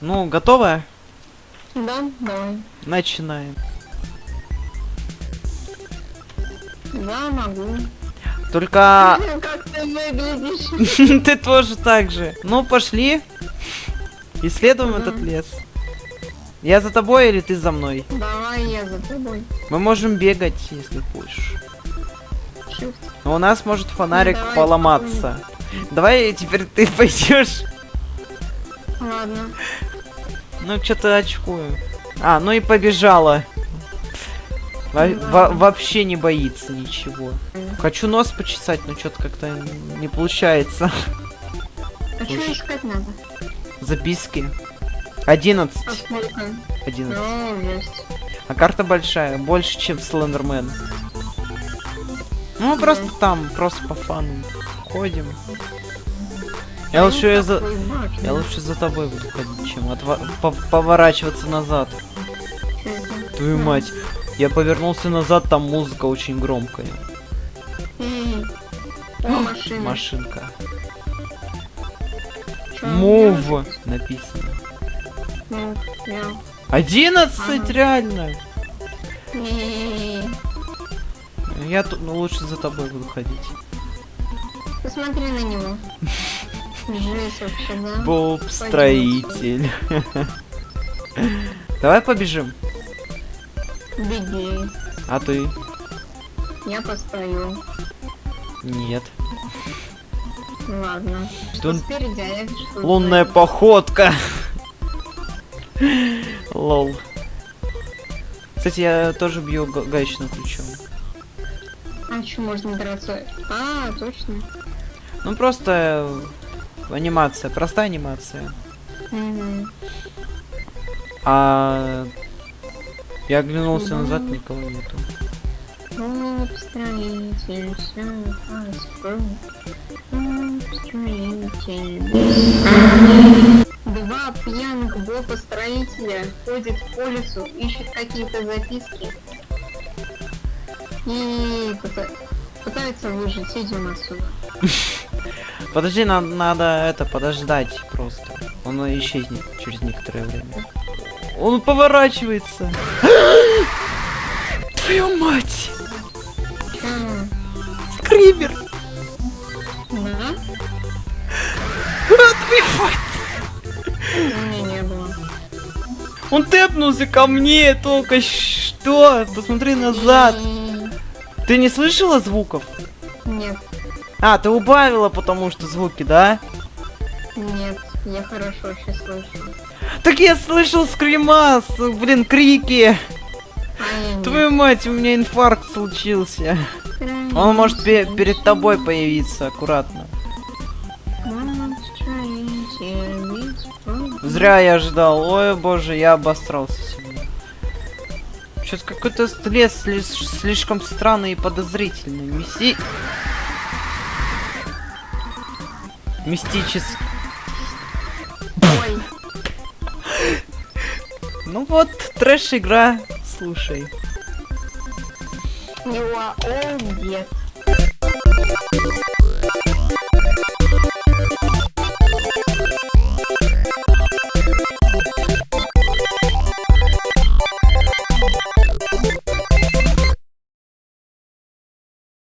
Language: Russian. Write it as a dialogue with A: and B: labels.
A: Ну, готовая?
B: Да, давай.
A: Начинаем.
B: Да, могу.
A: Только
B: Как ты выглядишь?
A: ты тоже так же. Ну, пошли. Исследуем
B: Мгм.
A: этот лес. Я за тобой или ты за мной?
B: Давай я за тобой.
A: Мы можем бегать, если хочешь.
B: Shift.
A: Но у нас может фонарик
B: Ну, давай
A: поломаться. Давай теперь ты пойдешь.
B: Ладно.
A: Ну, что-то очкую. А, ну и побежала. Во- во- вообще не боится ничего. Хочу нос почесать, но что-то как-то не получается.
B: А что искать надо?
A: Записки. 11.
B: А сколько?
A: 11.
B: Ну.
A: А карта большая, больше, чем Слендермен. Ну, просто там, просто по фану. Ходим. Я лучше, я за... Я лучше за тобой буду ходить, чем отва- по- поворачиваться назад. Твою мать. Я повернулся назад, там музыка очень громкая.
B: О, машина.
A: Машинка. Мув написано.
B: Я.
A: 11
B: Ага.
A: реально. Я тут ну, лучше за тобой буду ходить.
B: Посмотри на него. Жесть вообще, да?
A: Боб строитель. Давай побежим.
B: Беги.
A: А ты?
B: Я постою.
A: Нет.
B: Ладно. Что
A: Тут
B: спереди, а я что
A: лунная
B: сзади.
A: походка. Лол. Кстати, я тоже бью га- гаечным ключом.
B: А что можно драться? А, точно.
A: Ну просто анимация, простая анимация. А я оглянулся назад, никого нету.
B: Строитель. Два пьяных Боба строителя ходят по лесу, ищут какие-то записки. И пыта- пытаются выжить. Идем отсюда.
A: Подожди, нам надо это подождать просто. Он исчезнет через некоторое время. Он поворачивается. Твою мать! Скример!
B: Было.
A: Он тэпнулся ко мне только что. Посмотри назад. Ты не слышала звуков? А, ты убавила, потому что звуки, да?
B: нет, я хорошо сейчас слышу.
A: Так я слышал скримас, блин, крики.
B: А нет.
A: Твою мать, у меня инфаркт случился. Он может пе- перед тобой появиться, аккуратно. Зря я ждал. Ой, боже, я обосрался сегодня. Что-то какой-то слиш- слишком странный и подозрительный. Мисти... мистический... Ну вот, трэш-игра, слушай.
B: You are all dead.